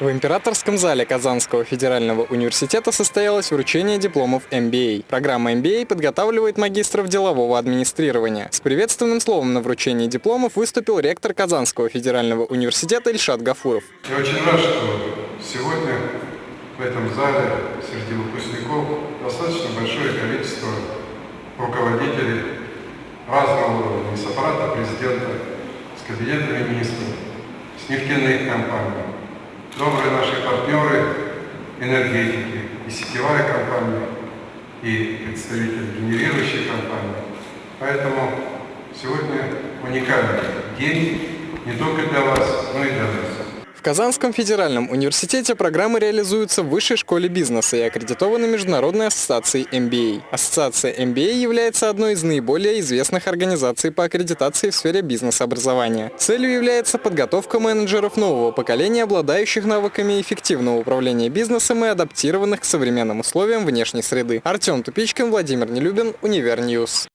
В императорском зале Казанского федерального университета состоялось вручение дипломов MBA. Программа MBA подготавливает магистров делового администрирования. С приветственным словом на вручении дипломов выступил ректор Казанского федерального университета Ильшат Гафуров. Я очень рад, что сегодня в этом зале среди выпускников достаточно большое количество руководителей разного уровня, с аппарата президента, с кабинета министров, с нефтяных компаний, добрые наши партнеры энергетики, и сетевая компания, и представители генерирующей компании. Поэтому сегодня уникальный день не только для вас, но и для нас. В Казанском федеральном университете программы реализуются в Высшей школе бизнеса и аккредитованы Международной ассоциацией MBA. Ассоциация MBA является одной из наиболее известных организаций по аккредитации в сфере бизнес-образования. Целью является подготовка менеджеров нового поколения, обладающих навыками эффективного управления бизнесом и адаптированных к современным условиям внешней среды. Артем Тупичкин, Владимир Нелюбин, Универньюз.